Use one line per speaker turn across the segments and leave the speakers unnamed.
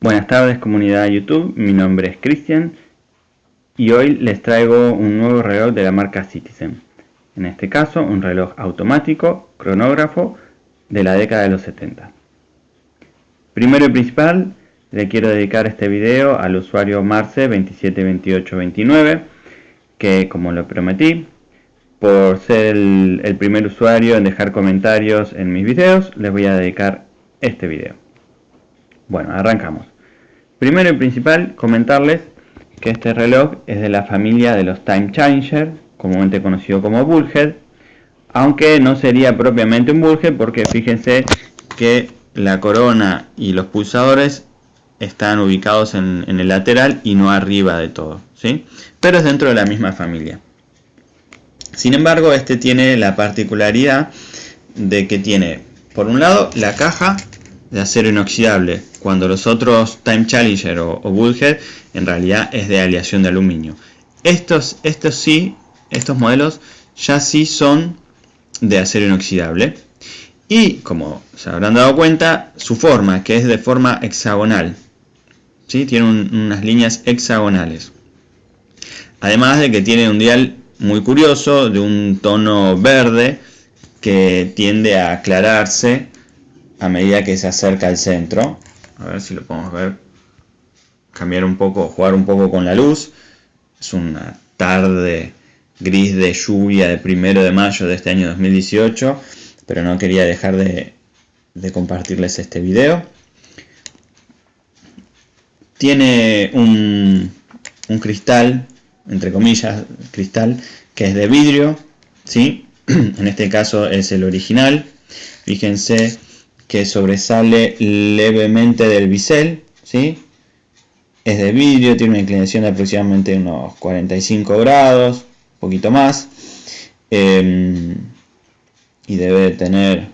Buenas tardes comunidad de YouTube, mi nombre es Cristian y hoy les traigo un nuevo reloj de la marca Citizen. En este caso un reloj automático, cronógrafo, de la década de los 70. Primero y principal, le quiero dedicar este video al usuario Marce272829 que como lo prometí, por ser el, el primer usuario en dejar comentarios en mis videos, les voy a dedicar este video. Bueno, arrancamos. Primero y principal, comentarles que este reloj es de la familia de los Time Changer, comúnmente conocido como Bullhead, aunque no sería propiamente un Bullhead porque fíjense que la corona y los pulsadores están ubicados en, en el lateral y no arriba de todo, ¿sí? pero es dentro de la misma familia. Sin embargo, este tiene la particularidad de que tiene, por un lado, la caja de acero inoxidable, cuando los otros Time Challenger o, Bullhead en realidad es de aleación de aluminio. Estos, estos sí, estos modelos ya sí son de acero inoxidable. Y como se habrán dado cuenta, su forma, que es de forma hexagonal. ¿sí? Tiene unas líneas hexagonales. Además de que tiene un dial muy curioso, de un tono verde, que tiende a aclararse a medida que se acerca al centro. A ver si lo podemos ver. Cambiar un poco, jugar un poco con la luz. Es una tarde gris de lluvia de primero de mayo de este año 2018. Pero no quería dejar de, compartirles este video. Tiene un, un cristal, entre comillas, cristal, que es de vidrio. ¿sí? en este caso es el original. Fíjense que sobresale levemente del bisel, ¿sí? Es de vidrio, tiene una inclinación de aproximadamente unos 45 grados, un poquito más. Em, y debe tener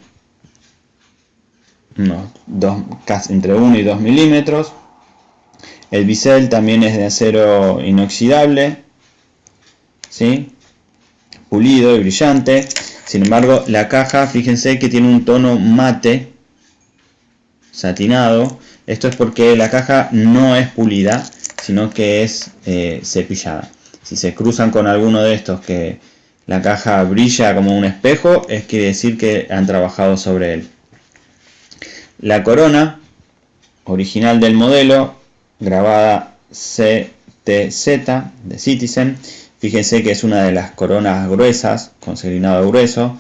unos dos, entre 1 y 2 milímetros. El bisel también es de acero inoxidable, ¿sí? pulido y brillante. Sin embargo, la caja, fíjense que tiene un tono mate, satinado. Esto es porque la caja no es pulida, sino que es eh, cepillada. Si se cruzan con alguno de estos que la caja brilla como un espejo, es quiere decir que han trabajado sobre él. La corona original del modelo, grabada CTZ de Citizen, fíjense que es una de las coronas gruesas, con segrinado grueso.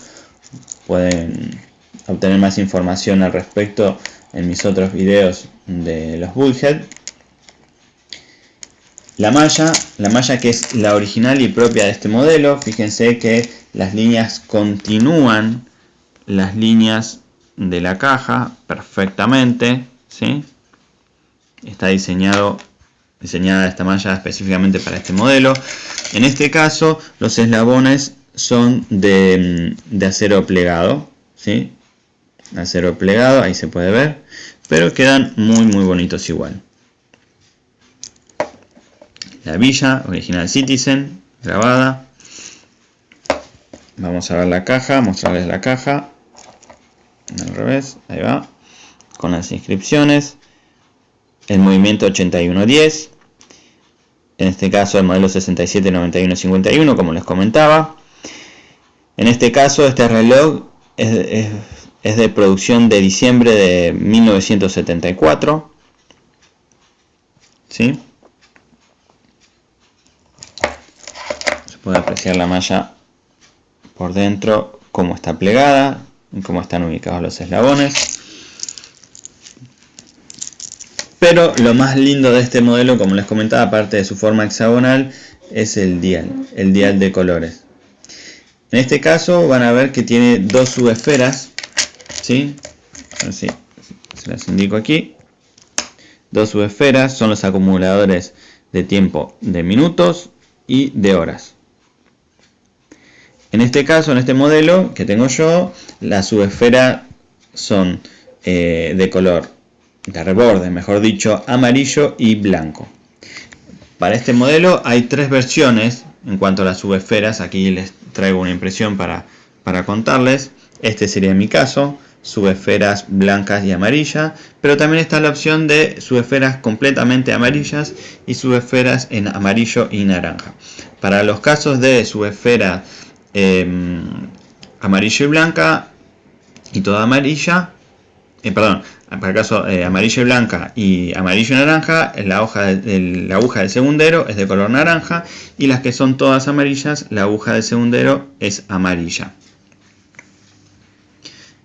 Pueden obtener más información al respecto en mis otros videos de los Bullhead. La malla, la malla que es la original y propia de este modelo, fíjense que las líneas continúan las líneas de la caja perfectamente, ¿sí? Está diseñado, diseñada esta malla específicamente para este modelo. En este caso, los eslabones son de, de acero plegado, ¿sí? Acero plegado, ahí se puede ver, pero quedan muy muy bonitos igual. La villa, original Citizen, grabada. Vamos a ver la caja, mostrarles la caja. Al revés, ahí va. Con las inscripciones. El movimiento 8110. En este caso el modelo 679151, como les comentaba. En este caso este reloj es es de producción de diciembre de 1974. ¿Sí? Se puede apreciar la malla por dentro, cómo está plegada y cómo están ubicados los eslabones. Pero lo más lindo de este modelo, como les comentaba, aparte de su forma hexagonal, es el dial, el dial de colores. En este caso van a ver que tiene dos subesferas ¿sí? Así, se las indico aquí. Dos subesferas son los acumuladores de tiempo de minutos y de horas. En este caso, en este modelo que tengo yo, la subesfera son eh, de color de reborde, mejor dicho, amarillo y blanco. Para este modelo hay tres versiones en cuanto a las subesferas. Aquí les traigo una impresión para, para contarles. Este sería mi caso subesferas blancas y amarillas, pero también está la opción de subesferas completamente amarillas y subesferas en amarillo y naranja. Para los casos de subesfera em, amarillo y blanca y toda amarilla, eh, perdón, para el caso eh, amarillo y blanca y amarillo y naranja, la, hoja la aguja del segundero es de color naranja y las que son todas amarillas, la aguja del segundero es amarilla.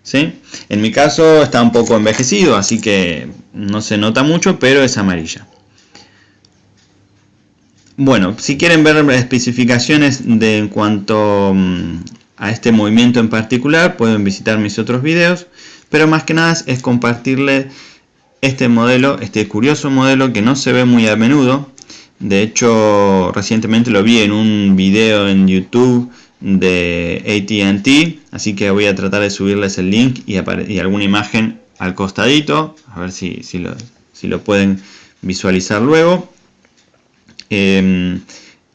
¿Sí? En mi caso está un poco envejecido, así que no se nota mucho, pero es amarilla. Bueno, si quieren ver especificaciones de, en cuanto mm, a este movimiento en particular, pueden visitar mis otros videos, pero más que nada es compartirles este modelo, este curioso modelo que no se ve muy a menudo. De hecho, recientemente lo vi en un video en YouTube de AT&T, así que voy a tratar de subirles el link y, alguna imagen al costadito, a ver si, lo, pueden visualizar luego. Em,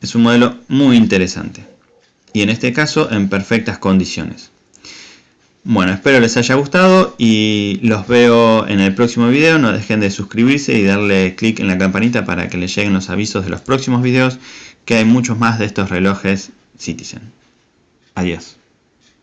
es un modelo muy interesante y en este caso en perfectas condiciones. Bueno, espero les haya gustado y los veo en el próximo video. No dejen de suscribirse y darle clic en la campanita para que les lleguen los avisos de los próximos videos, que hay muchos más de estos relojes Citizen. Adiós.